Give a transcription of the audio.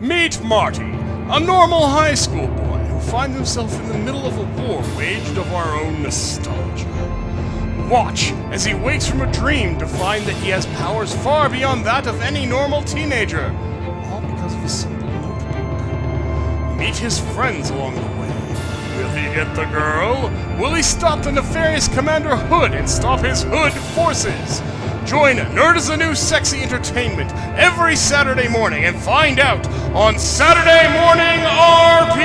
Meet Marty, a normal high school boy who finds himself in the middle of a war waged of our own nostalgia. Watch as he wakes from a dream to find that he has powers far beyond that of any normal teenager, all because of a simple notebook. Meet his friends along the way. Will he get the girl? Will he stop the nefarious Commander Hood and stop his Hood forces? Join Nerd is the New Sexy Entertainment every Saturday morning and find out on Saturday Morning RPG!